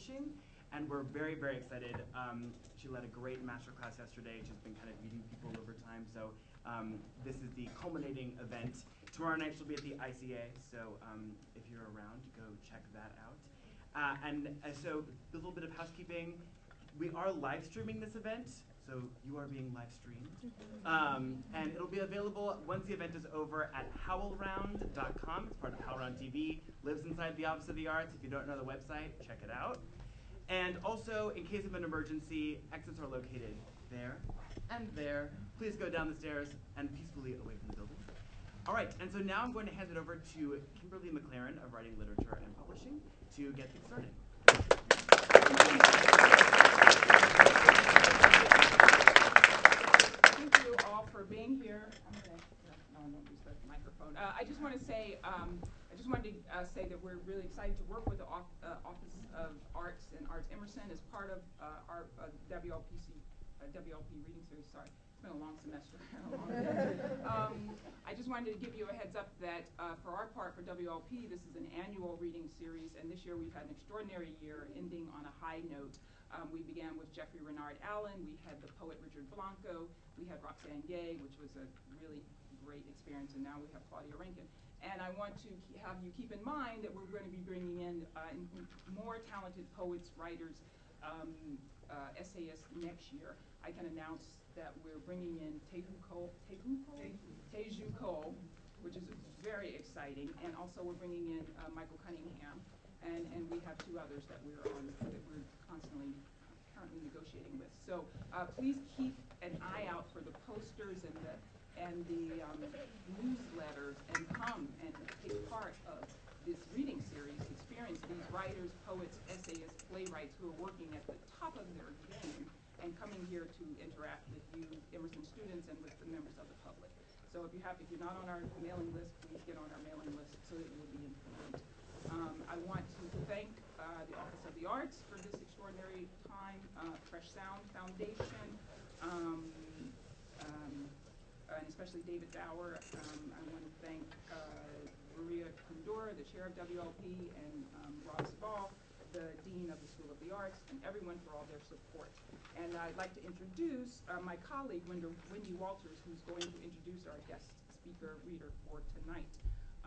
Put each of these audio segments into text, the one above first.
Publishing. And we're very, very excited. Um, she led a great master class yesterday. She's been kind of meeting people over time. So um, this is the culminating event. Tomorrow night she'll be at the ICA. So um, if you're around, go check that out. Uh, and uh, so a little bit of housekeeping. We are live streaming this event, so you are being live streamed. Um, and it'll be available once the event is over at howlround.com. It's part of HowlRound TV, lives inside the Office of the Arts. If you don't know the website, check it out. And also, in case of an emergency, exits are located there and there. Please go down the stairs and peacefully away from the building. All right, and so now I'm going to hand it over to Kimberly McLaren of Writing Literature and Publishing to get things started. Thank you all for being here. I'm gonna, no, I won't use the microphone. Uh, I just want to say, um, I just wanted to uh, say that we're really excited to work with the Off- uh, Office of Arts and Arts Emerson as part of uh, our uh, WLPC, WLP reading series, sorry. It's been a long semester. a long. Um, I just wanted to give you a heads up that uh, for our part, for WLP, this is an annual reading series, and this year we've had an extraordinary year, ending on a high note. Um, we began with Jeffrey Renard Allen, we had the poet Richard Blanco, we had Roxane Gay, which was a really great experience, and now we have Claudia Rankine. And I want to have you keep in mind that we're going to be bringing in uh, more talented poets, writers, um, uh, essayists next year. I can announce that we're bringing in Tehu Cole, Tehu Cole? Teju Cole, which is very exciting, and also we're bringing in uh, Michael Cunningham, and, and we have two others that we're on, that we're constantly uh, currently negotiating with. So, uh, please keep an eye out for the posters and the, and the, um, newsletters, and come and take part of this reading series, experience these writers, poets, essayists, playwrights who are working at the top of their game, and coming here to interact with you, Emerson students, and with the members of the public. So if you have, if you're not on our mailing list, please get on our mailing list so that you will be informed. Um, I want to thank, uh, the Office of the Arts for this extraordinary time, uh, Fresh Sound Foundation, um, um, and especially David Dower. Um, I want to thank, uh, Maria Koundoura, the chair of WLP, and, um, Rob Sabal, the dean of the School of the Arts, and everyone for all their support. And I'd like to introduce uh, my colleague, Wendy Wendy Walters, who's going to introduce our guest speaker reader for tonight.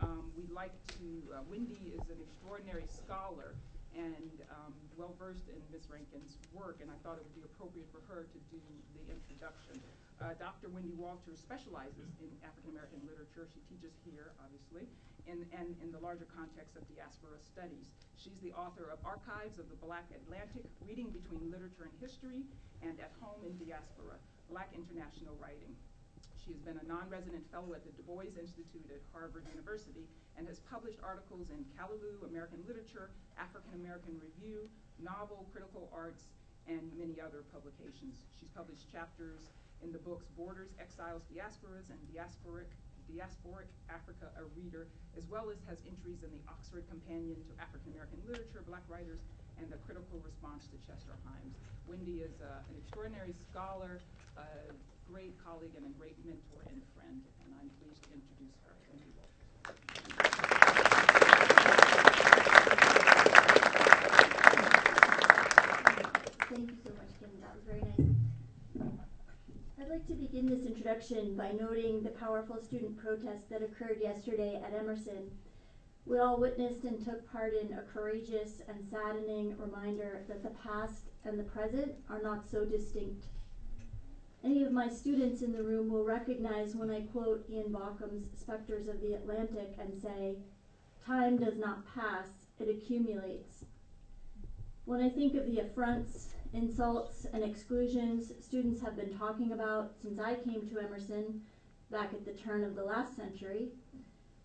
Um, We'd like to, uh, Wendy is an extraordinary scholar and um, well-versed in Ms. Rankine's work, and I thought it would be appropriate for her to do the introduction. Uh, Dr. Wendy Walters specializes in African-American literature. She teaches here, obviously, in, and in the larger context of diaspora studies. She's the author of Archives of the Black Atlantic, Reading Between Literature and History, and At Home in Diaspora, Black International Writing. She has been a non-resident fellow at the Du Bois Institute at Harvard University and has published articles in Callaloo, American Literature, African American Review, Novel, Critical Arts, and many other publications. She's published chapters in the books Borders, Exiles, Diasporas, and Diasporic, Diasporic Africa, a Reader, as well as has entries in the Oxford Companion to African American Literature, Black Writers, and the Critical Response to Chester Himes. Wendy is uh, an extraordinary scholar, a great colleague, and a great mentor and friend, and I'm pleased to introduce her. Wendy Walters. Thank you so much, Kim. That was very nice. I'd like to begin this introduction by noting the powerful student protest that occurred yesterday at Emerson. We all witnessed and took part in a courageous and saddening reminder that the past and the present are not so distinct. Any of my students in the room will recognize when I quote Ian Baucom's Spectres of the Atlantic and say, Time does not pass, it accumulates. When I think of the affronts, insults, and exclusions students have been talking about since I came to Emerson back at the turn of the last century,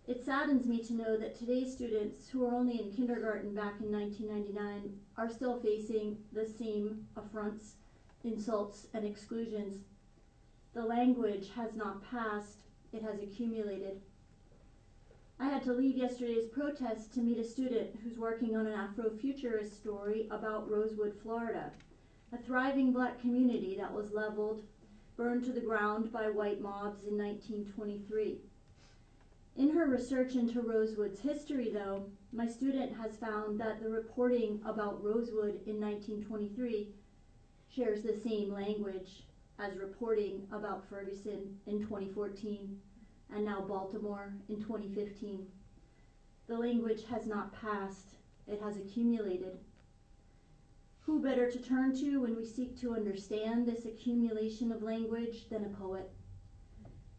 it saddens me to know that today's students, who were only in kindergarten back in 1999, are still facing the same affronts, insults, and exclusions. The language has not passed, it has accumulated. I had to leave yesterday's protest to meet a student who's working on an Afrofuturist story about Rosewood, Florida, a thriving black community that was leveled, burned to the ground by white mobs in 1923. In her research into Rosewood's history, though, my student has found that the reporting about Rosewood in 1923 shares the same language as reporting about Ferguson in 2014 and now Baltimore in 2015. The language has not passed, it has accumulated. Who better to turn to when we seek to understand this accumulation of language than a poet?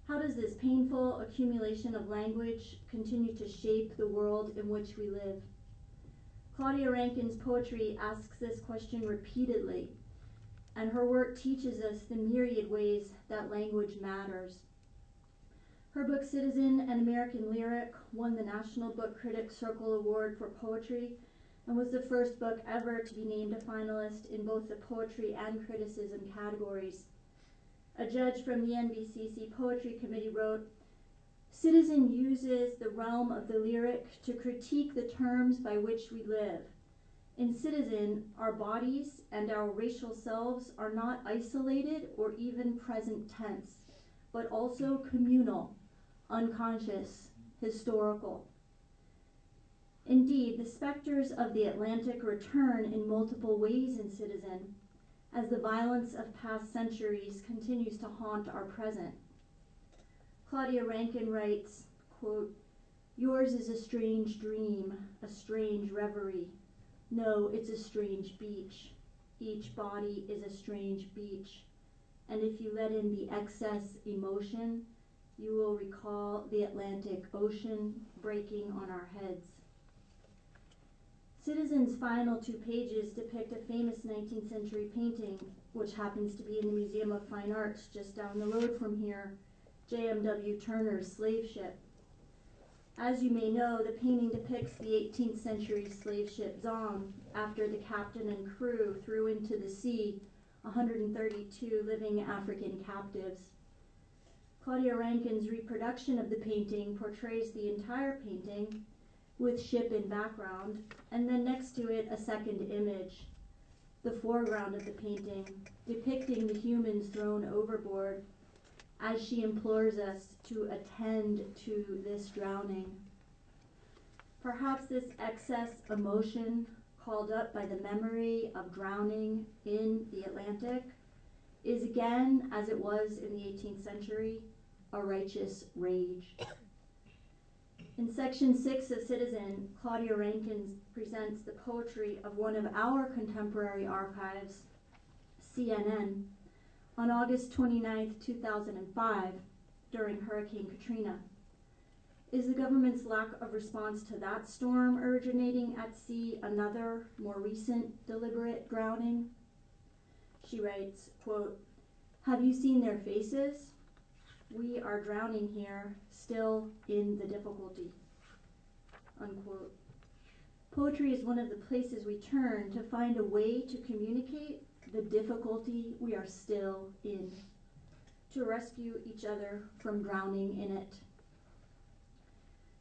How does this painful accumulation of language continue to shape the world in which we live? Claudia Rankine's poetry asks this question repeatedly, and her work teaches us the myriad ways that language matters. Her book Citizen An American Lyric won the National Book Critics Circle Award for Poetry and was the first book ever to be named a finalist in both the poetry and criticism categories. A judge from the NBCC Poetry Committee wrote, Citizen uses the realm of the lyric to critique the terms by which we live. In Citizen, our bodies and our racial selves are not isolated or even present tense, but also communal, unconscious, historical. Indeed, the specters of the Atlantic return in multiple ways in Citizen as the violence of past centuries continues to haunt our present. Claudia Rankine writes, quote, Yours is a strange dream, a strange reverie. No, it's a strange beach. Each body is a strange beach. And if you let in the excess emotion, you will recall the Atlantic Ocean breaking on our heads. Citizen's final two pages depict a famous 19th century painting, which happens to be in the Museum of Fine Arts just down the road from here, J.M.W. Turner's slave ship. As you may know, the painting depicts the 18th century slave ship Zong after the captain and crew threw into the sea 132 living African captives. Claudia Rankine's reproduction of the painting portrays the entire painting with ship in background, and then next to it a second image, the foreground of the painting, depicting the humans thrown overboard as she implores us to attend to this drowning. Perhaps this excess emotion called up by the memory of drowning in the Atlantic is again, as it was in the 18th century, a righteous rage. In section six of Citizen, Claudia Rankine presents the poetry of one of our contemporary archives, CNN, on August 29, 2005, during Hurricane Katrina. Is the government's lack of response to that storm originating at sea another, more recent, deliberate drowning? She writes, quote, Have you seen their faces? We are drowning here, still in the difficulty. Unquote. Poetry is one of the places we turn to find a way to communicate the difficulty we are still in, to rescue each other from drowning in it.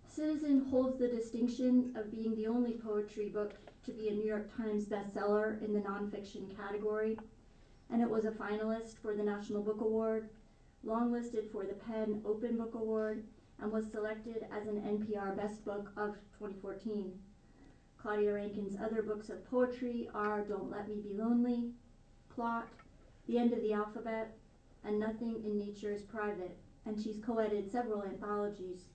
Citizen holds the distinction of being the only poetry book to be a New York Times bestseller in the nonfiction category, and it was a finalist for the National Book Award, longlisted for the PEN Open Book Award, and was selected as an NPR Best Book of 2014. Claudia Rankine's other books of poetry are Don't Let Me Be Lonely, Plot, The End of the Alphabet, and Nothing in Nature is Private, and she's co-edited several anthologies.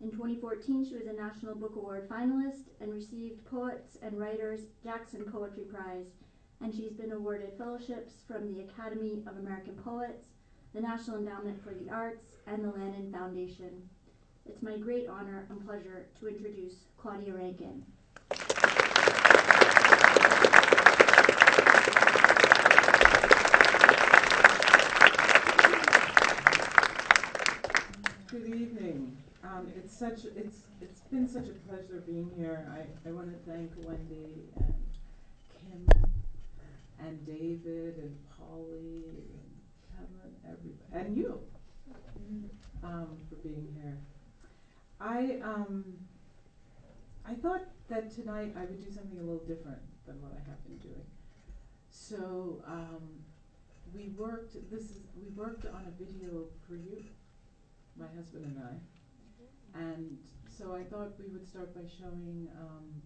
In 2014, she was a National Book Award finalist and received Poets and Writers Jackson Poetry Prize, and she's been awarded fellowships from the Academy of American Poets, the National Endowment for the Arts, and the Lannan Foundation. It's my great honor and pleasure to introduce Claudia Rankine. Good evening. Um, it's such, it's, it's been such a pleasure being here. I, I wanna thank Wendy and Kim and David and Polly and Kevin, everybody, and you, um, for being here. I, um, I thought that tonight I would do something a little different than what I have been doing. So, um, we worked, this is, we worked on a video for you, my husband and I. And so I thought we would start by showing um,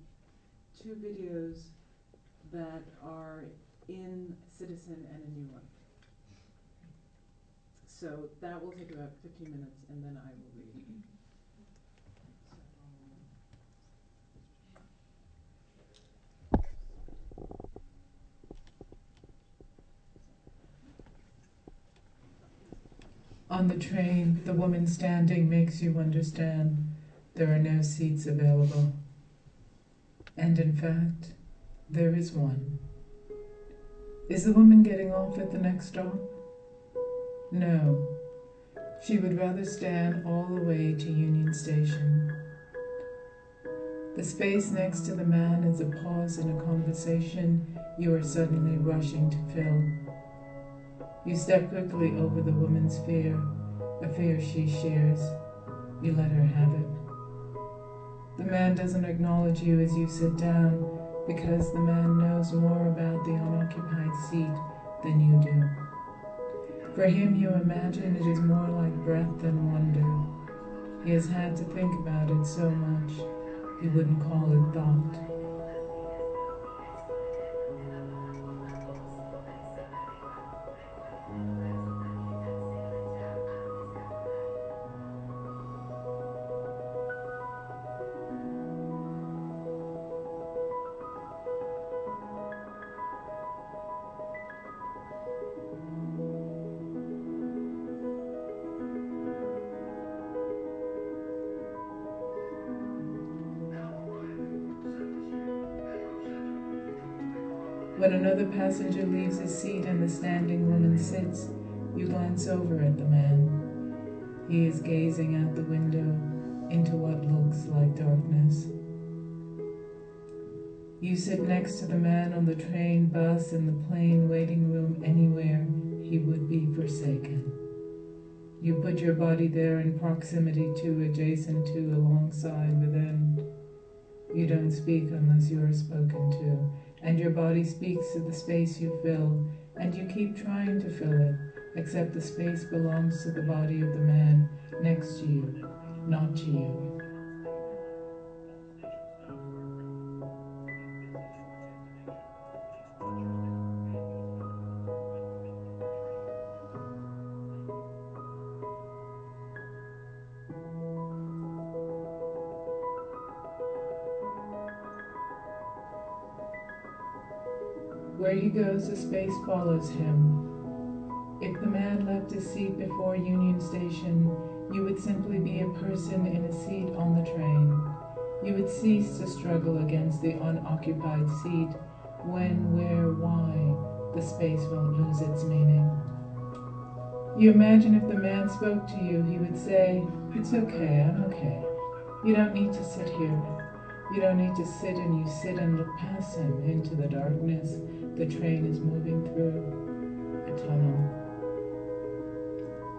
two videos that are in Citizen and a new one. So that will take about 15 minutes and then I will read. On the train, the woman standing makes you understand there are no seats available. And in fact, there is one. Is the woman getting off at the next stop? No. She would rather stand all the way to Union Station. The space next to the man is a pause in a conversation you are suddenly rushing to fill. You step quickly over the woman's fear, a fear she shares. You let her have it. The man doesn't acknowledge you as you sit down because the man knows more about the unoccupied seat than you do. For him, you imagine it is more like breath than wonder. He has had to think about it so much, he wouldn't call it thought. Passenger leaves his seat and the standing woman sits, you glance over at the man. He is gazing out the window into what looks like darkness. You sit next to the man on the train, bus, in the plane, waiting room, anywhere he would be forsaken. You put your body there in proximity to, adjacent to, alongside, within. You don't speak unless you are spoken to and your body speaks to the space you fill, and you keep trying to fill it, except the space belongs to the body of the man next to you, not to you. Goes, the space follows him. If the man left his seat before Union Station, you would simply be a person in a seat on the train. You would cease to struggle against the unoccupied seat when, where, why, the space won't lose its meaning. You imagine if the man spoke to you, he would say, It's okay, I'm okay. You don't need to sit here. You don't need to sit and you sit and look past him into the darkness the train is moving through a tunnel.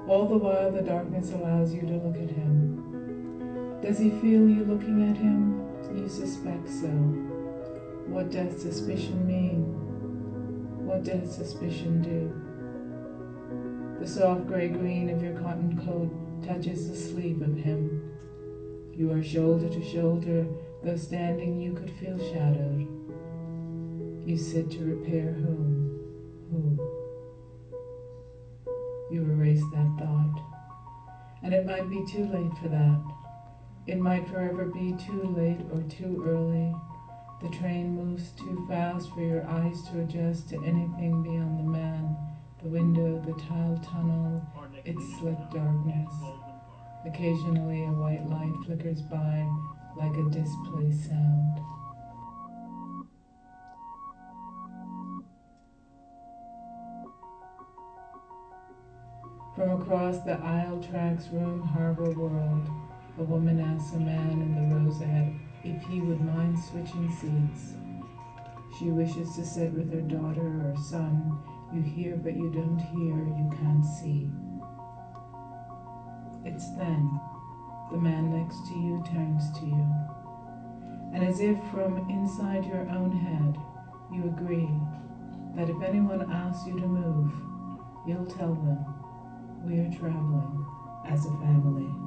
All the while, the darkness allows you to look at him. Does he feel you looking at him? You suspect so. What does suspicion mean? What does suspicion do? The soft gray green of your cotton coat touches the sleeve of him. You are shoulder to shoulder, though standing you could feel shadowed. You said to repair whom? Who? You erase that thought. And it might be too late for that. It might forever be too late or too early. The train moves too fast for your eyes to adjust to anything beyond the man, the window, the tiled tunnel, its slick darkness. Occasionally a white light flickers by like a displaced sound. From across the aisle tracks room harbor world, a woman asks a man in the rows ahead if he would mind switching seats. She wishes to sit with her daughter or son. You hear, but you don't hear, you can't see. It's then the man next to you turns to you. And as if from inside your own head, you agree that if anyone asks you to move, you'll tell them we are traveling as a family.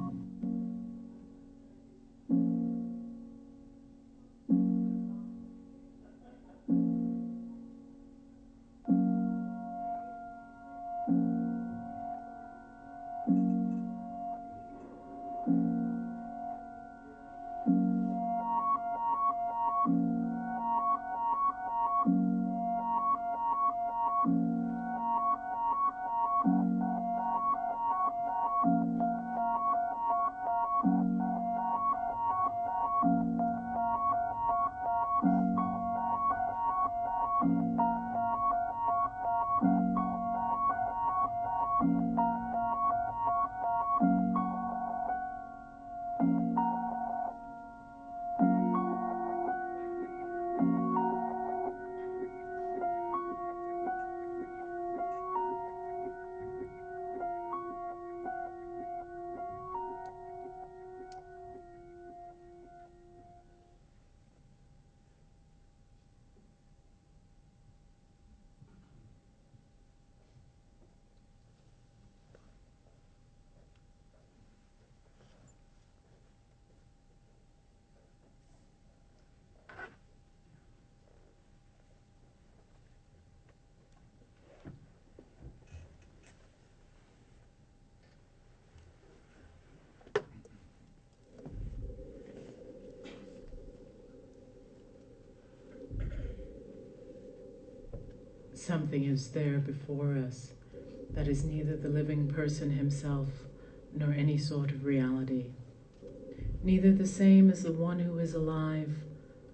Something is there before us that is neither the living person himself nor any sort of reality, neither the same as the one who is alive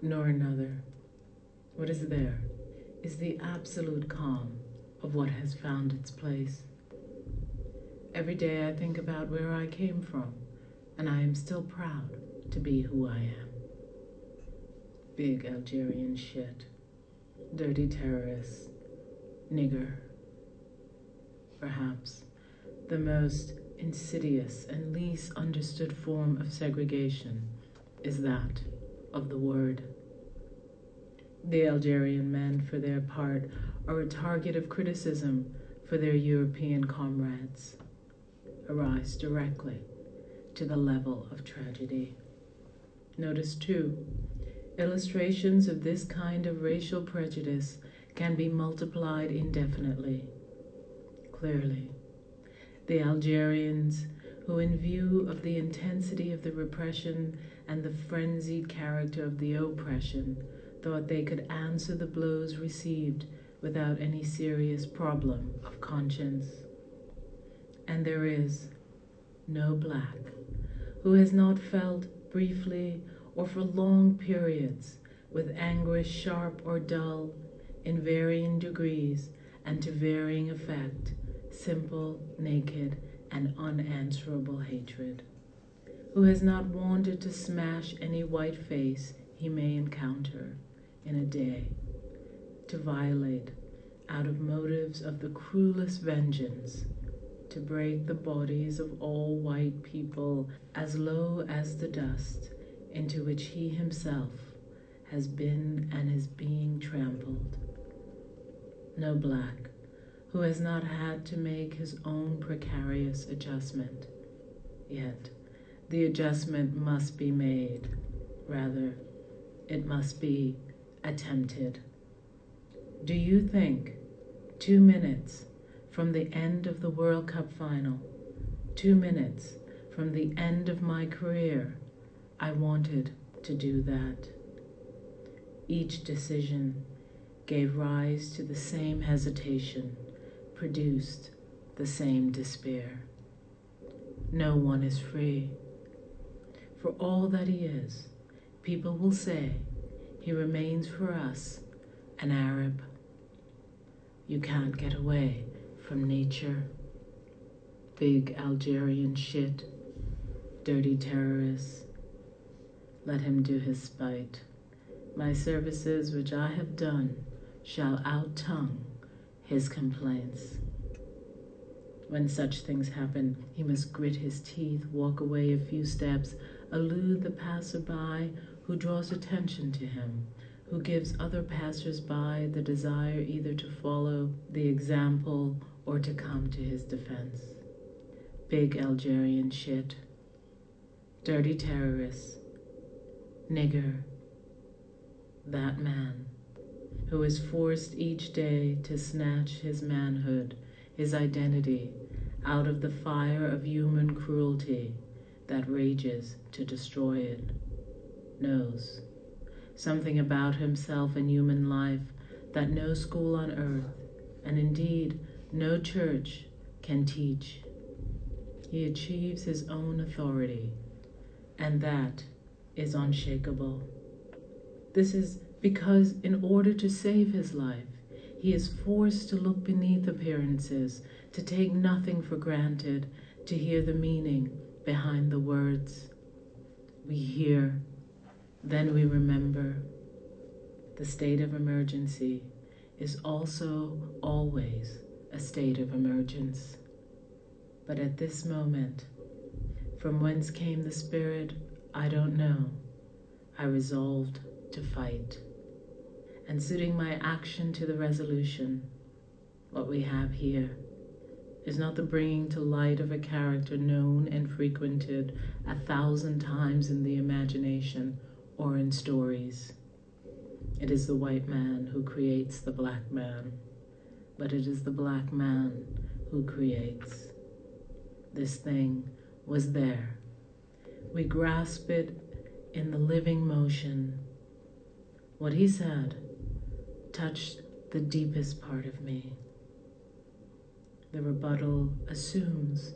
nor another. What is there is the absolute calm of what has found its place. Every day I think about where I came from, and I am still proud to be who I am. Big Algerian shit, dirty terrorist, nigger. Perhaps the most insidious and least understood form of segregation is that of the word. The Algerian men, for their part, are a target of criticism for their European comrades, arise directly to the level of tragedy. Notice, too, illustrations of this kind of racial prejudice can be multiplied indefinitely. Clearly, the Algerians, who, in view of the intensity of the repression and the frenzied character of the oppression, thought they could answer the blows received without any serious problem of conscience. And there is no black who has not felt briefly or for long periods with anguish sharp or dull in varying degrees and to varying effect, simple, naked, and unanswerable hatred, who has not wanted to smash any white face he may encounter in a day, to violate out of motives of the cruelest vengeance, to break the bodies of all white people as low as the dust into which he himself has been and is being trampled. No black who has not had to make his own precarious adjustment. Yet, the adjustment must be made. Rather, it must be attempted. Do you think two minutes from the end of the World Cup final, two minutes from the end of my career, I wanted to do that? Each decision gave rise to the same hesitation, produced the same despair. No one is free. For all that he is, people will say he remains for us an Arab. You can't get away from nature. Big Algerian shit, dirty terrorists. Let him do his spite. My services which I have done shall out-tongue his complaints. When such things happen, he must grit his teeth, walk away a few steps, elude the passerby who draws attention to him, who gives other passers-by the desire either to follow the example or to come to his defense. Big Algerian shit. Dirty terrorists. Nigger. That man who is forced each day to snatch his manhood, his identity, out of the fire of human cruelty that rages to destroy it, knows something about himself and human life that no school on earth, and indeed no church, can teach. He achieves his own authority, and that is unshakable. This is because, in order to save his life, he is forced to look beneath appearances, to take nothing for granted, to hear the meaning behind the words. We hear then we remember the state of emergency is also always a state of emergence. But at this moment, from whence came the spirit, I don't know. I resolved to fight. And suiting my action to the resolution, what we have here is not the bringing to light of a character known and frequented a thousand times in the imagination or in stories. It is the white man who creates the black man, but it is the black man who creates. This thing was there. We grasp it in the living motion. What he said touched the deepest part of me. The rebuttal assumes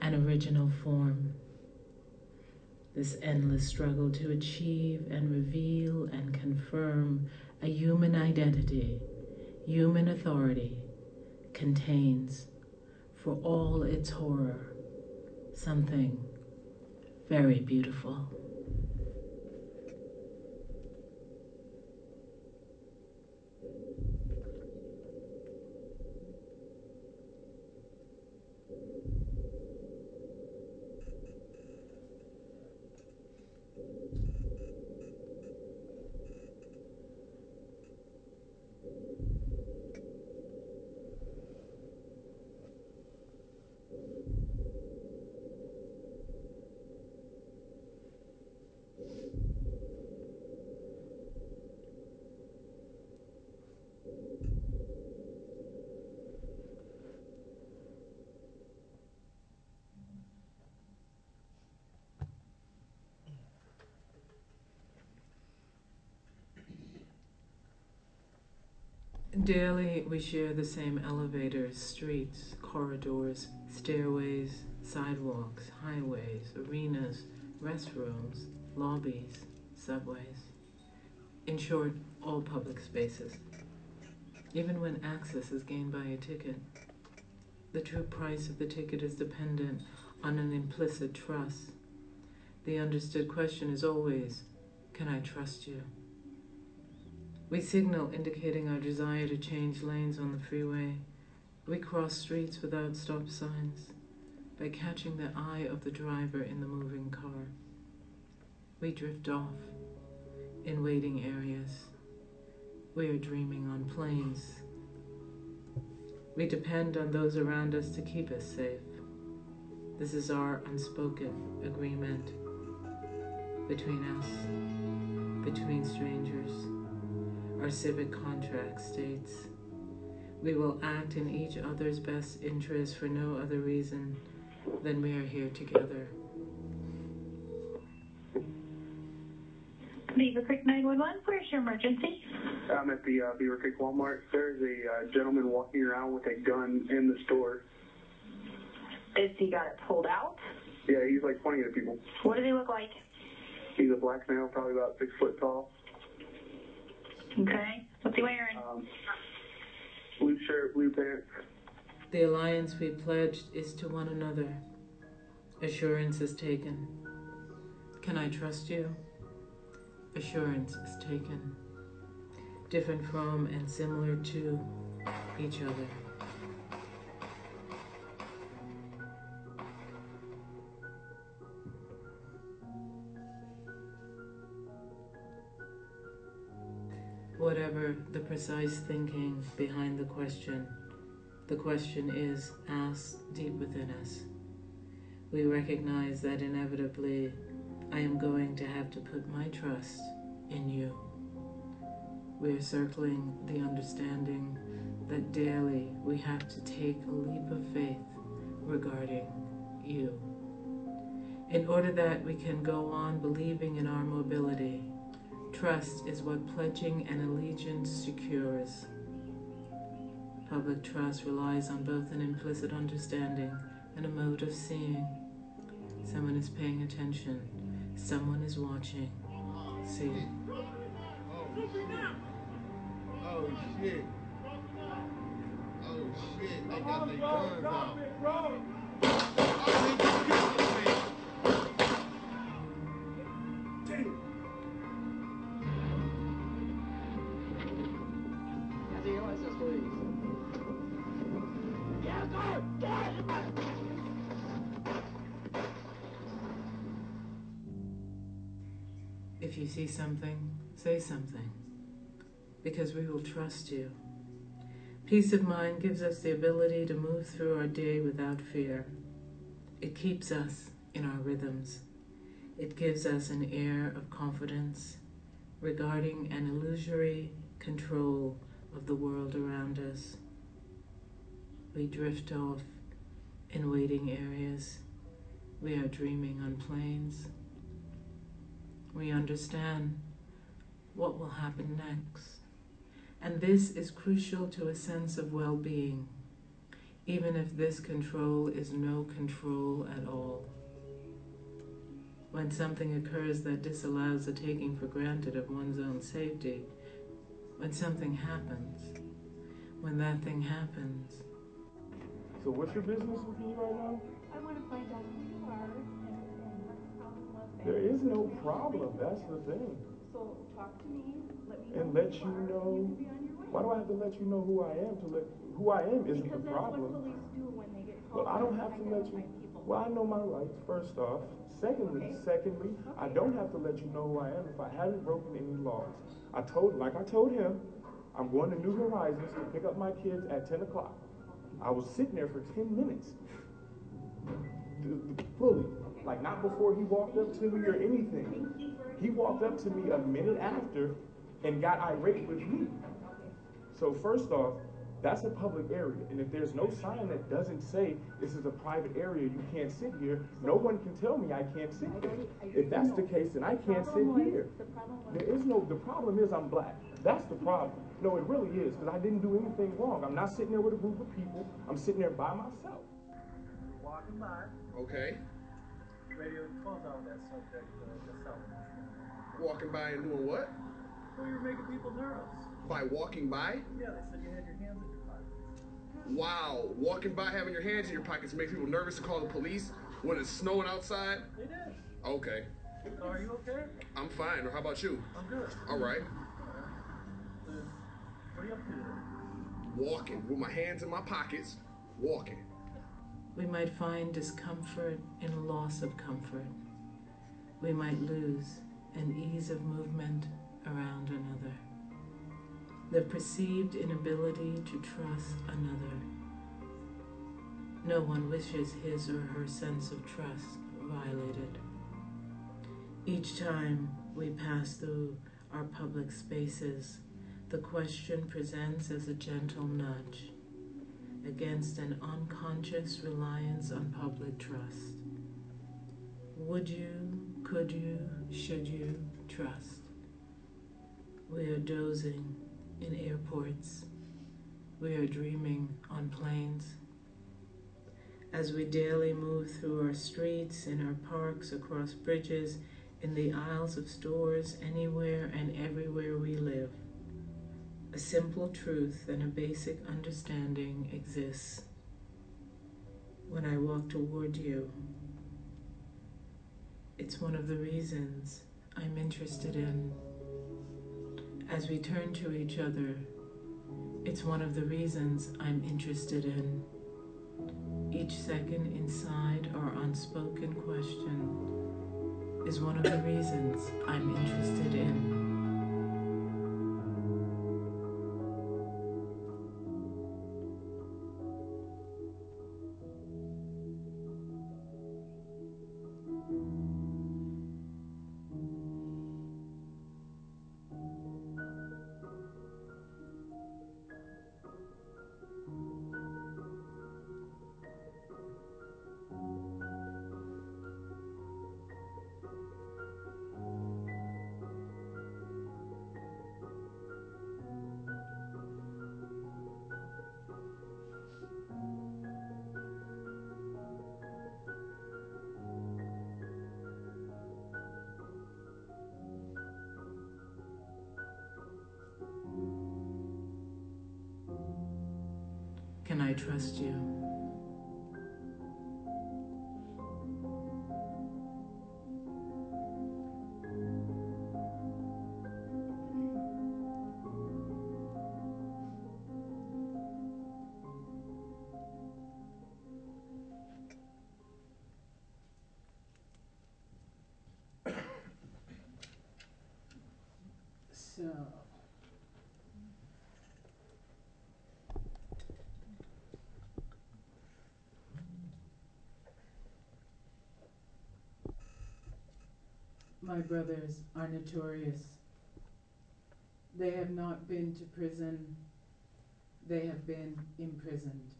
an original form. This endless struggle to achieve and reveal and confirm a human identity, human authority, contains, for all its horror, something very beautiful. Daily, we share the same elevators, streets, corridors, stairways, sidewalks, highways, arenas, restrooms, lobbies, subways. In short, all public spaces. Even when access is gained by a ticket, the true price of the ticket is dependent on an implicit trust. The understood question is always Can I trust you? We signal indicating our desire to change lanes on the freeway. We cross streets without stop signs by catching the eye of the driver in the moving car. We drift off in waiting areas. We are dreaming on planes. We depend on those around us to keep us safe. This is our unspoken agreement between us, between strangers. Our civic contract states we will act in each other's best interest for no other reason than we are here together. Beaver Creek 911, where's your emergency? I'm at the uh, Beaver Creek Walmart. There's a uh, gentleman walking around with a gun in the store. Is he got it pulled out? Yeah, he's like pointing at people. What does he look like? He's a black male, probably about six foot tall. Okay. What's he wearing? Um, blue shirt, blue pants. The alliance we pledged is to one another. Assurance is taken. Can I trust you? Assurance is taken. Different from and similar to each other. Whatever the precise thinking behind the question, the question is asked deep within us. We recognize that inevitably I am going to have to put my trust in you. We are circling the understanding that daily we have to take a leap of faith regarding you. In order that we can go on believing in our mobility, trust is what pledging an allegiance secures. Public trust relies on both an implicit understanding and a mode of seeing. Someone is paying attention, someone is watching. See. Oh shit. Oh shit. They got their guns out. You see something, say something, because we will trust you. Peace of mind gives us the ability to move through our day without fear. It keeps us in our rhythms. It gives us an air of confidence regarding an illusory control of the world around us. We drift off in waiting areas. We are dreaming on planes. We understand what will happen next. And this is crucial to a sense of well being, even if this control is no control at all. When something occurs that disallows the taking for granted of one's own safety, when something happens, when that thing happens, So what's your business with me right now? I want to find out who There is no problem, that's the thing. So talk to me, let me. And let you you are, and know, you can be on your way. why do I have to let you know who I am to let, who I am isn't Because the that's what problem. police do when they get Well, called. I don't have to let you, people. well, I know my rights, first off. Secondly, Okay. secondly, I don't have to let you know who I am if I haven't broken any laws. I told, like I told him, I'm going to New Horizons to pick up my kids at ten o'clock. I was sitting there for ten minutes. D- d- Fully, like not before he walked up to me or anything. He walked up to me a minute after and got irate with me. So first off, that's a public area, and if there's no sign that doesn't say this is a private area, you can't sit here, no one can tell me I can't sit here. If that's the case, then I can't sit here. The problem. There is no, the problem is I'm black. That's the problem. No, it really is, because I didn't do anything wrong. I'm not sitting there with a group of people. I'm sitting there by myself. Walking by, Okay. Radio calls on that subject, uh, the South. Walking by and doing what? So you're making people nervous. By walking by? Yeah, they said you had your hands in your pockets. Wow. Walking by having your hands in your pockets makes people nervous to call the police when it's snowing outside? They did. Okay. So are you okay? I'm fine. Or How about you? I'm good. All right. What are you up to? Walking with my hands in my pockets. Walking. We might find discomfort in loss of comfort. We might lose an ease of movement around another. The perceived inability to trust another. No one wishes his or her sense of trust violated. Each time we pass through our public spaces, the question presents as a gentle nudge against an unconscious reliance on public trust. Would you, could you, should you trust? We are dozing in airports. We are dreaming on planes. As we daily move through our streets, in our parks, across bridges, in the aisles of stores, anywhere and everywhere we live, a simple truth and a basic understanding exists. When I walk toward you, it's one of the reasons I'm interested in. As we turn to each other, it's one of the reasons I'm interested in. Each second inside our unspoken question is one of the reasons I'm interested in. I trust you? My brothers are notorious. They have not been to prison, they have been imprisoned.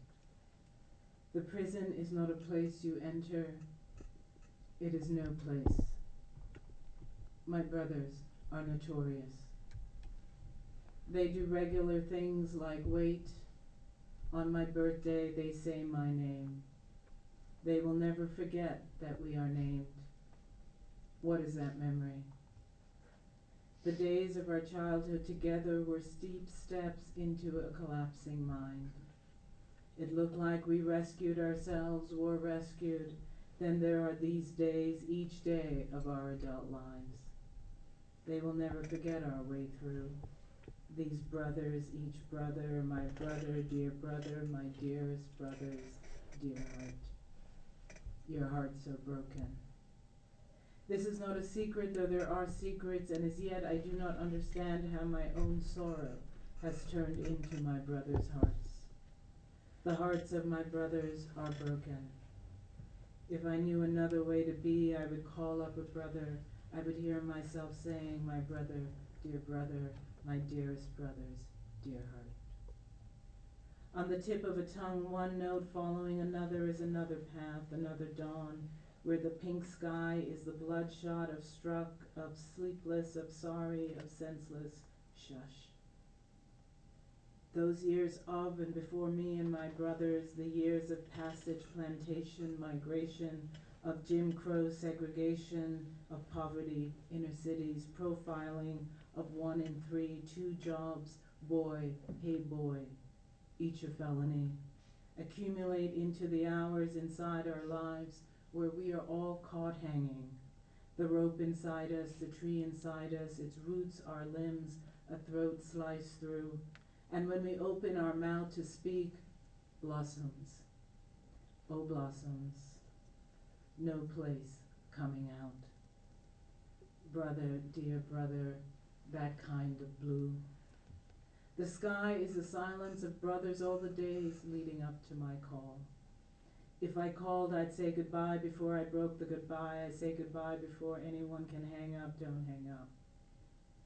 The prison is not a place you enter, it is no place. My brothers are notorious. They do regular things like wait. On my birthday, they say my name. They will never forget that we are named. What is that memory? The days of our childhood together were steep steps into a collapsing mind. It looked like we rescued ourselves, were rescued. Then there are these days, each day of our adult lives. They will never forget our way through. These brothers, each brother, my brother, dear brother, my dearest brother's dear heart. Your heart so broken. This is not a secret, though there are secrets, and as yet I do not understand how my own sorrow has turned into my brother's hearts. The hearts of my brothers are broken. If I knew another way to be, I would call up a brother. I would hear myself saying, My brother, dear brother, my dearest brother's dear heart. On the tip of a tongue, one note following another is another path, another dawn, where the pink sky is the bloodshot of struck, of sleepless, of sorry, of senseless. Shush. Those years of and before me and my brothers, the years of passage, plantation, migration, of Jim Crow segregation, of poverty, inner cities, profiling, of one in three, two jobs, boy, hey boy, each a felony, accumulate into the hours inside our lives where we are all caught hanging. The rope inside us, the tree inside us, its roots, our limbs, a throat sliced through. And when we open our mouth to speak, blossoms, oh blossoms, no place coming out. Brother, dear brother, that kind of blue. The sky is the silence of brothers all the days leading up to my call. If I called, I'd say goodbye before I broke the goodbye. I say goodbye before anyone can hang up. Don't hang up.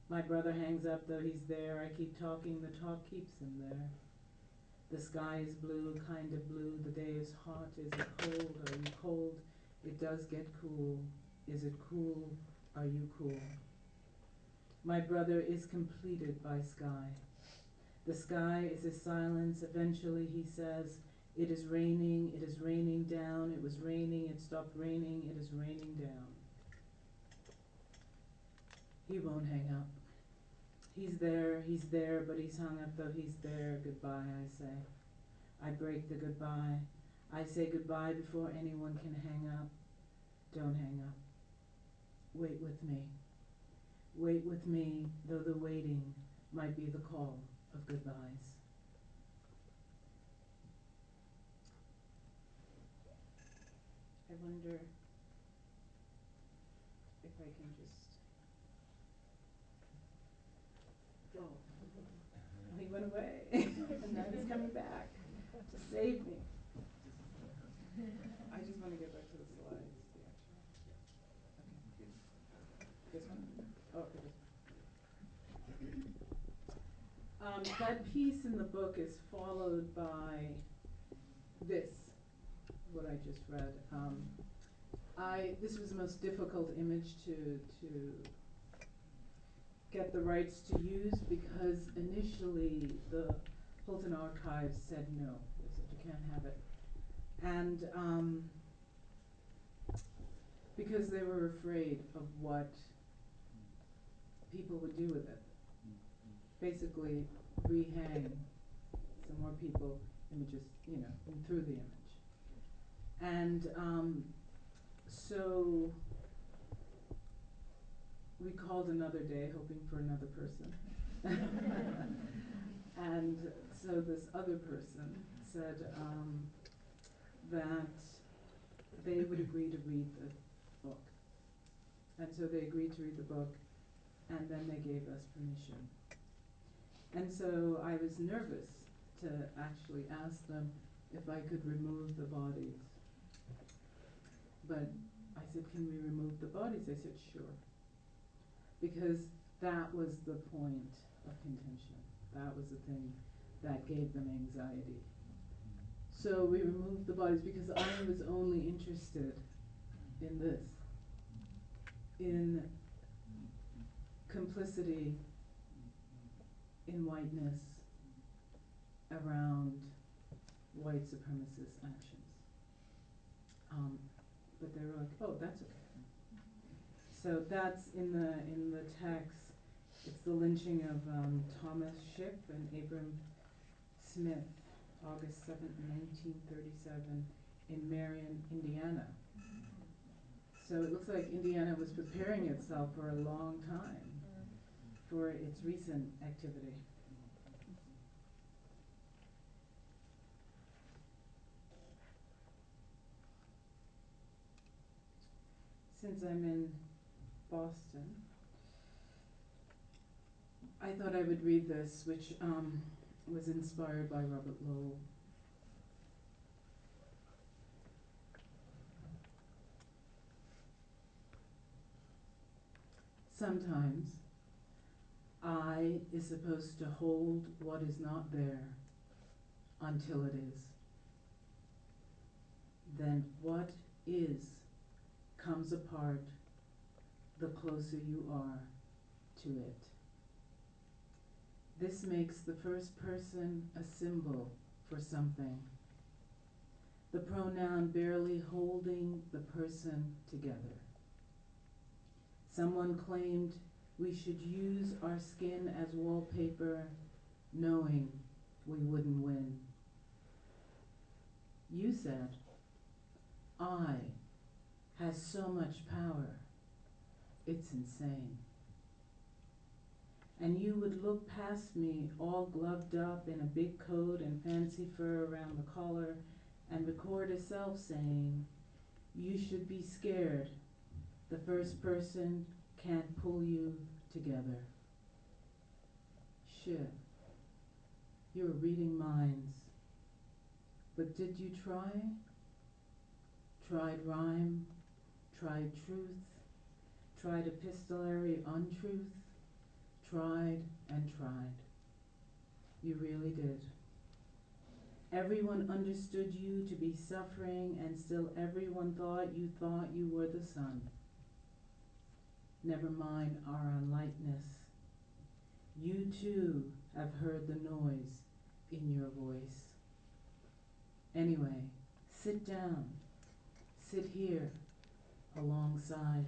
My brother hangs up, though he's there. I keep talking, the talk keeps him there. The sky is blue, kind of blue. The day is hot. Is it cold? Are you cold? It does get cool. Is it cool? Are you cool? My brother is completed by sky. The sky is his silence. Eventually he says, It is raining, it is raining down, it was raining, it stopped raining, it is raining down. He won't hang up. He's there, he's there, but he's hung up though he's there. Goodbye, I say. I break the goodbye. I say goodbye before anyone can hang up. Don't hang up. Wait with me. Wait with me, though the waiting might be the call of goodbyes. I wonder if I can just. Oh, he went away, and now he's coming back to save me. I just want to get back to the slides. Okay. This one? Oh, okay. Um, that piece in the book is followed by I just read. Um, I, this was the most difficult image to, to get the rights to use because initially the Hulton Archives said no, they said you can't have it. And, um, because they were afraid of what people would do with it. Basically, rehang some more people, images, you know, through the image. And um, so we called another day, hoping for another person. and so this other person said um, that they would agree to read the book. And so they agreed to read the book, and then they gave us permission. And so I was nervous to actually ask them if I could remove the bodies. But I said, Can we remove the bodies? They said, Sure. Because that was the point of contention. That was the thing that gave them anxiety. So we removed the bodies because I was only interested in this in complicity in whiteness around white supremacist actions. Um, but they were like, oh, that's okay. So that's in the in the text. It's the lynching of um, Thomas Shipp and Abram Smith, August seventh, nineteen thirty-seven, in Marion, Indiana. So it looks like Indiana was preparing itself for a long time for its recent activity. Since I'm in Boston, I thought I would read this, which um, was inspired by Robert Lowell. Sometimes I is supposed to hold what is not there until it is. Then what is comes apart the closer you are to it. This makes the first person a symbol for something. The pronoun barely holding the person together. Someone claimed we should use our skin as wallpaper, knowing we wouldn't win. You said, I has so much power, it's insane. And you would look past me, all gloved up in a big coat and fancy fur around the collar, and record a self saying, You should be scared. The first person can't pull you together. Shit. You were reading minds. But did you try? Tried rhyme, tried truth, tried epistolary untruth, tried and tried. You really did. Everyone understood you to be suffering, and still everyone thought you thought you were the sun. Never mind our unlightness. You too have heard the noise in your voice. Anyway, sit down. Sit here alongside.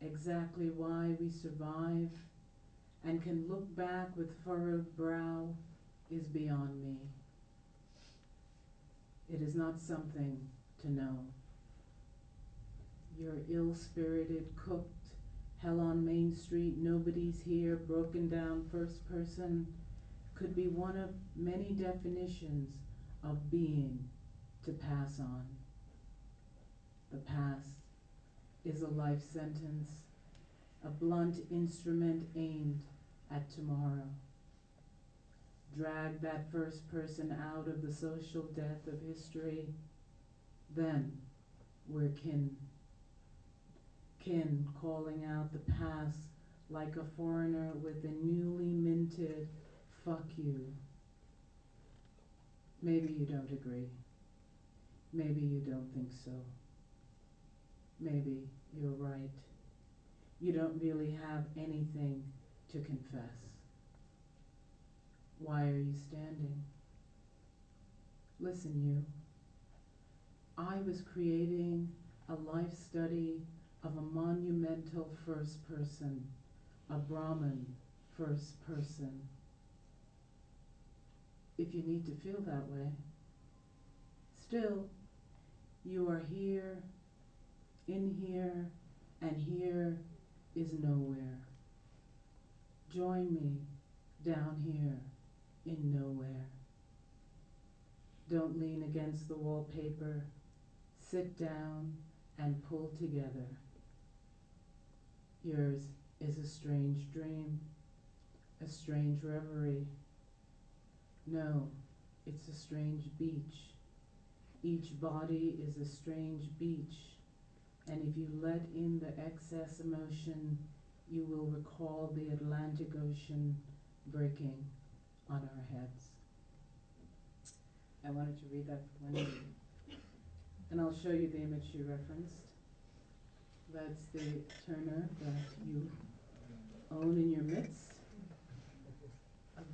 Exactly why we survive and can look back with furrowed brow is beyond me. It is not something to know. You're ill spirited, cooked, hell on Main Street, nobody's here, broken down first person could be one of many definitions of being to pass on. The past is a life sentence, a blunt instrument aimed at tomorrow. Drag that first person out of the social death of history, then we're kin. Kin calling out the past like a foreigner with a newly minted fuck you. Maybe you don't agree. Maybe you don't think so. Maybe you're right. You don't really have anything to confess. Why are you standing? Listen, you. I was creating a life study of a monumental first person, a Brahmin first person. If you need to feel that way. Still, you are here, in here, and here is nowhere. Join me down here in nowhere. Don't lean against the wallpaper. Sit down and pull together. Yours is a strange dream, a strange reverie. No, it's a strange beach. Each body is a strange beach, and if you let in the excess emotion, you will recall the Atlantic Ocean breaking on our heads. I wanted to read that for one Wendy. and I'll show you the image you referenced. That's the Turner that you own in your midst.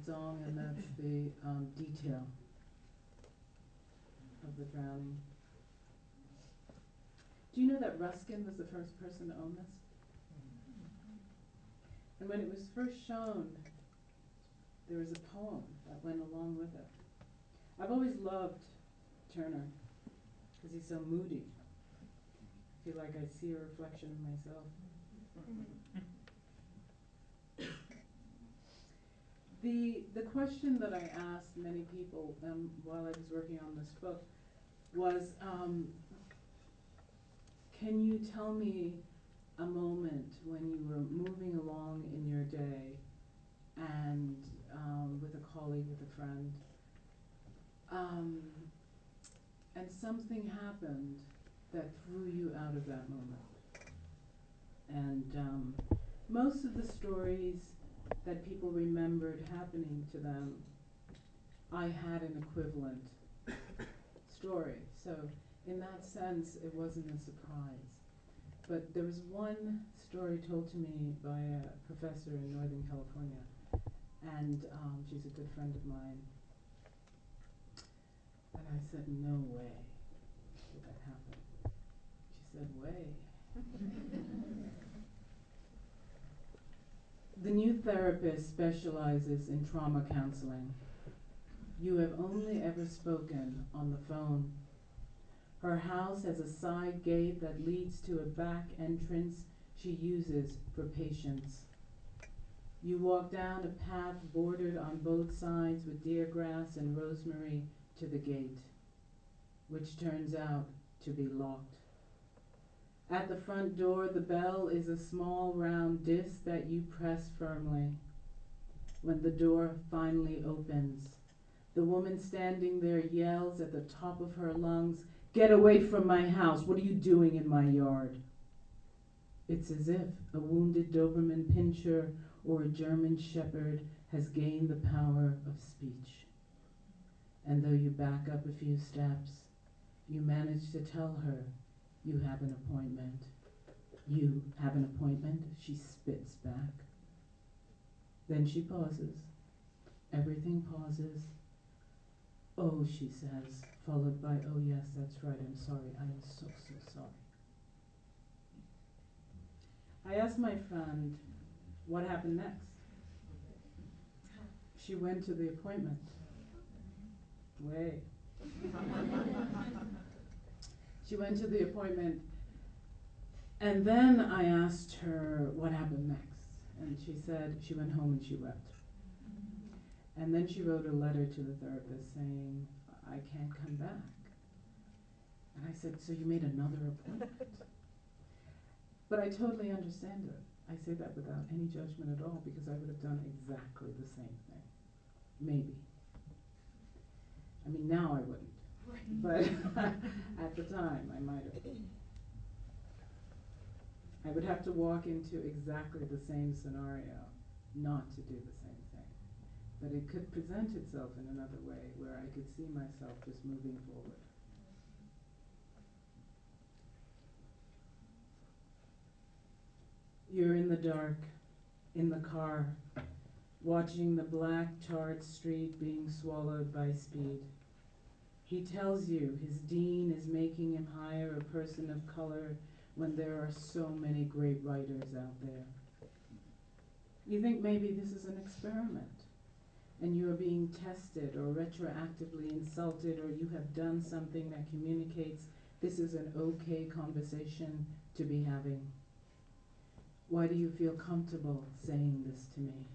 Dong, and that's the um, detail of the drowning. Do you know that Ruskin was the first person to own this? And when it was first shown, there was a poem that went along with it. I've always loved Turner because he's so moody. I feel like I see a reflection of myself. The, the question that I asked many people um, while I was working on this book was, um, can you tell me a moment when you were moving along in your day and um, with a colleague, with a friend, um, and something happened that threw you out of that moment? And um, most of the stories that people remembered happening to them, I had an equivalent story. So, in that sense, it wasn't a surprise. But there was one story told to me by a professor in Northern California, and um, she's a good friend of mine. And I said, No way did that happen. She said, Way. The new therapist specializes in trauma counseling. You have only ever spoken on the phone. Her house has a side gate that leads to a back entrance she uses for patients. You walk down a path bordered on both sides with deer grass and rosemary to the gate, which turns out to be locked. At the front door, the bell is a small round disc that you press firmly. When the door finally opens, the woman standing there yells at the top of her lungs, Get away from my house! What are you doing in my yard? It's as if a wounded Doberman pinscher or a German shepherd has gained the power of speech. And though you back up a few steps, you manage to tell her you have an appointment. You have an appointment, she spits back. Then she pauses. Everything pauses. Oh, she says, followed by, oh, yes, that's right, I'm sorry, I am so, so sorry. I asked my friend what happened next. She went to the appointment. Way. She went to the appointment, and then I asked her what happened next. And she said she went home and she wept. And then she wrote a letter to the therapist saying, I can't come back. And I said, So you made another appointment? but I totally understand it. I say that without any judgment at all because I would have done exactly the same thing. Maybe. I mean, now I wouldn't. But at the time, I might have. I would have to walk into exactly the same scenario, not to do the. But it could present itself in another way where I could see myself just moving forward. You're in the dark, in the car, watching the black tarred street being swallowed by speed. He tells you his dean is making him hire a person of color when there are so many great writers out there. You think maybe this is an experiment and you are being tested or retroactively insulted or you have done something that communicates this is an okay conversation to be having. Why do you feel comfortable saying this to me?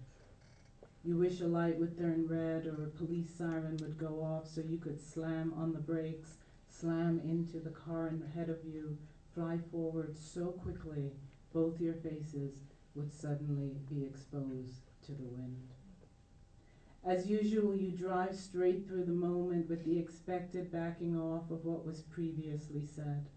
You wish a light would turn red or a police siren would go off so you could slam on the brakes, slam into the car ahead of you, fly forward so quickly both your faces would suddenly be exposed to the wind. As usual, you drive straight through the moment with the expected backing off of what was previously said.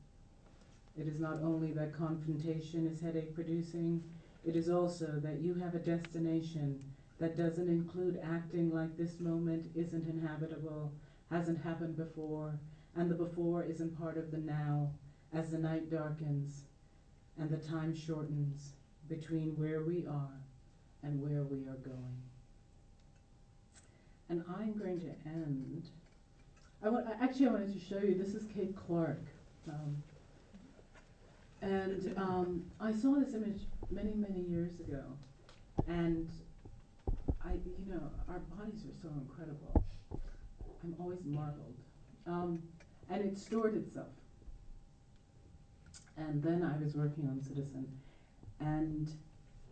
It is not only that confrontation is headache producing, it is also that you have a destination that doesn't include acting like this moment isn't inhabitable, hasn't happened before, and the before isn't part of the now as the night darkens and the time shortens between where we are and where we are going. And I'm going to end. I want, actually, I wanted to show you, this is Kate Clark. Um, and um, I saw this image many, many years ago. And I, you know, our bodies are so incredible. I'm always marveled. Um, and it stored itself. And then I was working on Citizen, and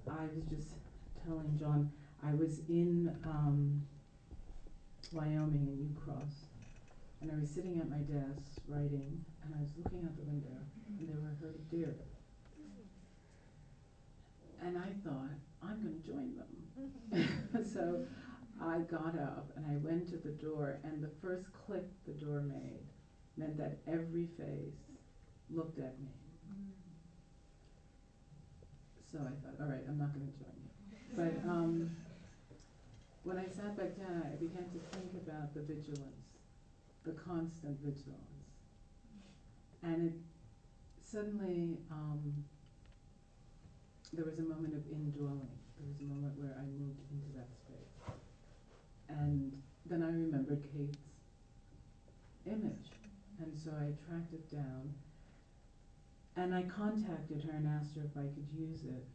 I was just telling John, I was in um, Wyoming and Ucross, and I was sitting at my desk writing, and I was looking out the window, and there were a herd of deer. And I thought, I'm going to join them. so I got up and I went to the door, and the first click the door made meant that every face looked at me. So I thought, all right, I'm not going to join you. But um, sat back down, I began to think about the vigilance, the constant vigilance. And it suddenly, um, there was a moment of indwelling. There was a moment where I moved into that space. And then I remembered Kate's image. And so I tracked it down. And I contacted her and asked her if I could use it.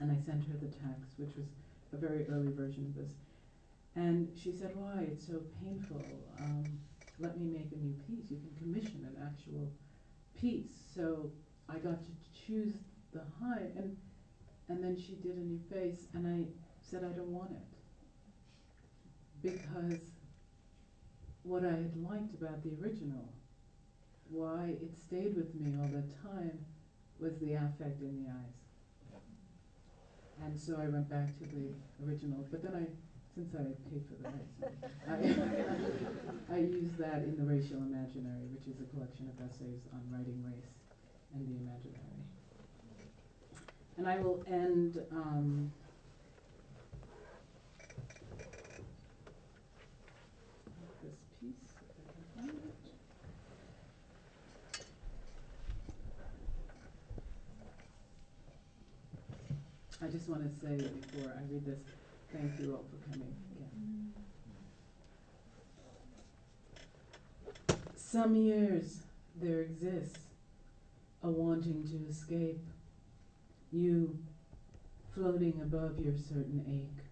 And I sent her the text, which was a very early version of this. And she said, Why? It's so painful. Um, let me make a new piece. You can commission an actual piece. So I got to choose the height. And, and then she did a new face. And I said, I don't want it. Because what I had liked about the original, why it stayed with me all the time, was the affect in the eyes. And so I went back to the original, but then I, since I paid for the rights, I, I used that in the Racial Imaginary, which is a collection of essays on writing race and the imaginary. And I will end um, this piece, if I can find it. I just want to say before I read this, thank you all for coming again. Some years there exists a wanting to escape, you floating above your certain ache.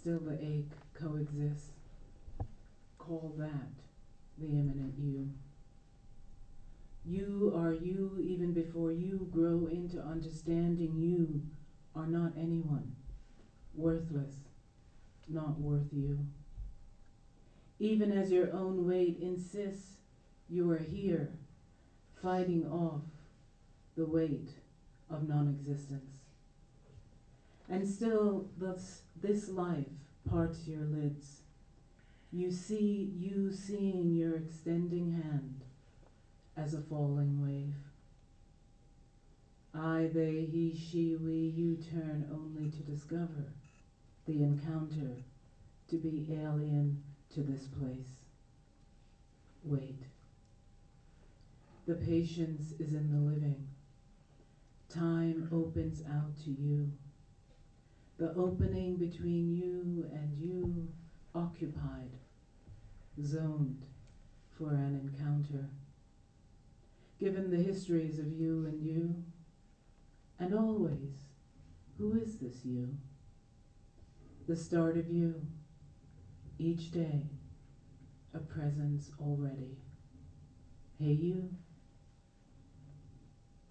Still the ache coexists. Call that the imminent you. You are you even before you grow into understanding you are not anyone, worthless, not worth you. Even as your own weight insists you are here, fighting off the weight of non existence. And still, thus, this life parts your lids. You see you seeing your extending hand as a falling wave. I, they, he, she, we, you turn only to discover the encounter to be alien to this place. Wait. The patience is in the living. Time opens out to you. The opening between you and you occupied, zoned for an encounter. Given the histories of you and you, and always, who is this you? The start of you, each day, a presence already. Hey, you,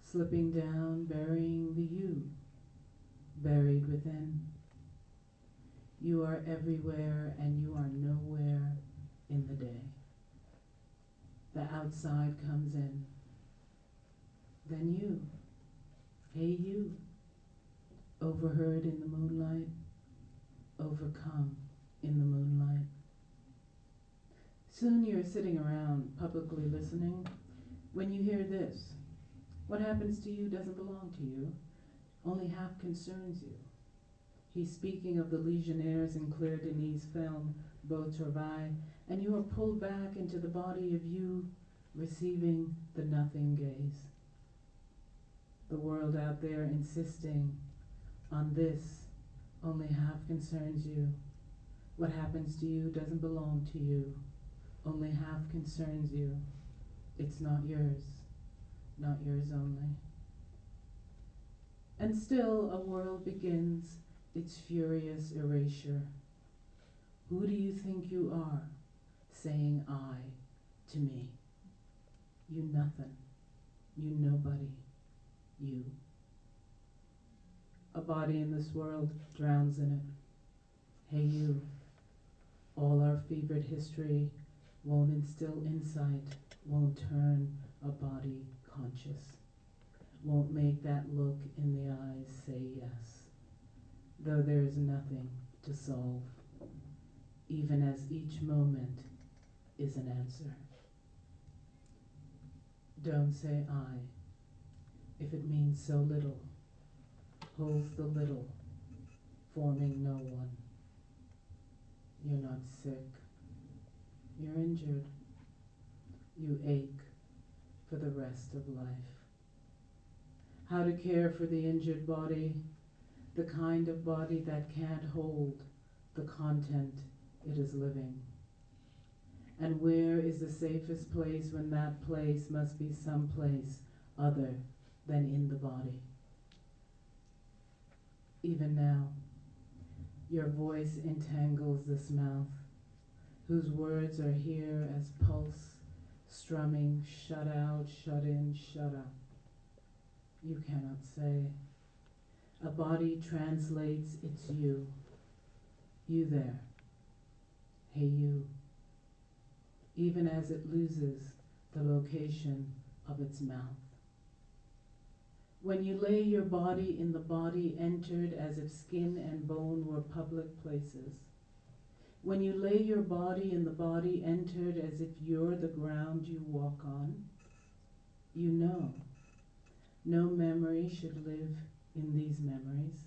slipping down, burying the you, buried within. You are everywhere and you are nowhere in the day. The outside comes in. Then you, hey you, overheard in the moonlight, overcome in the moonlight. Soon you're sitting around publicly listening. When you hear this, what happens to you doesn't belong to you, only half concerns you. He's speaking of the Legionnaires in Claire Denis' film Beau Travail, and you are pulled back into the body of you receiving the nothing gaze. The world out there insisting on this only half concerns you, What happens to you doesn't belong to you, only half concerns you. It's not yours, not yours only. And still a world begins its furious erasure. Who do you think you are, saying I to me? You nothing, you nobody, you. A body in this world drowns in it. Hey, you. All our fevered history won't instill insight, won't turn a body conscious, won't make that look in the eyes say yes, though there is nothing to solve, even as each moment is an answer. Don't say I, if it means so little, holds the little, forming no one. You're not sick. You're injured. You ache for the rest of life. How to care for the injured body, the kind of body that can't hold the content it is living. And where is the safest place when that place must be some place other than in the body? Even now, your voice entangles this mouth, whose words are here as pulse, strumming, shut out, shut in, shut up. You cannot say. A body translates it's you. You there. Hey, you. Even as it loses the location of its mouth. When you lay your body in the body entered as if skin and bone were public places. When you lay your body in the body entered as if you're the ground you walk on, you know. No memory should live in these memories,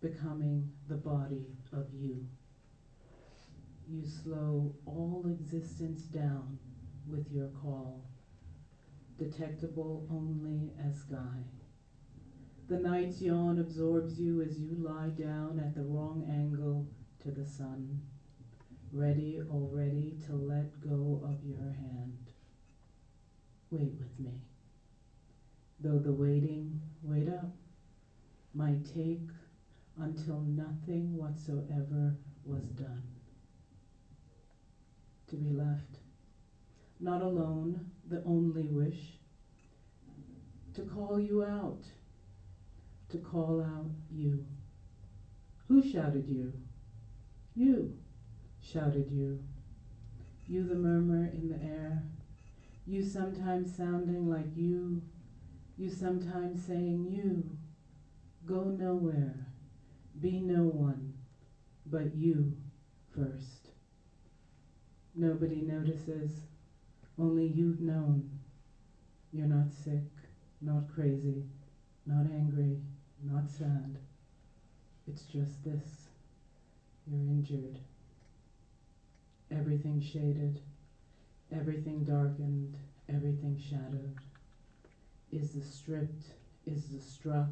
becoming the body of you. You slow all existence down with your call detectable only as sky. The night's yawn absorbs you as you lie down at the wrong angle to the sun, ready already to let go of your hand. Wait with me. Though the waiting, wait up, might take until nothing whatsoever was done. To be left not alone, the only wish, to call you out, to call out you. Who shouted you? You shouted you. You, the murmur in the air. You sometimes sounding like you. You sometimes saying you. Go nowhere. Be no one but you first. Nobody notices. Only you've known. You're not sick, not crazy, not angry, not sad. It's just this. You're injured. Everything shaded, everything darkened, everything shadowed. Is the stripped, is the struck,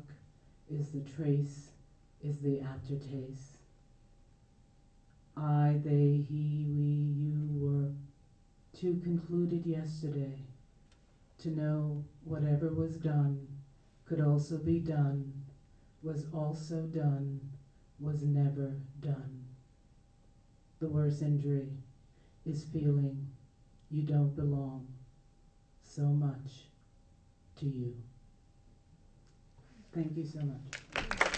is the trace, is the aftertaste. I, they, he, we, you were to concluded yesterday to know whatever was done could also be done, was also done, was never done. The worst injury is feeling you don't belong so much to you. Thank you so much.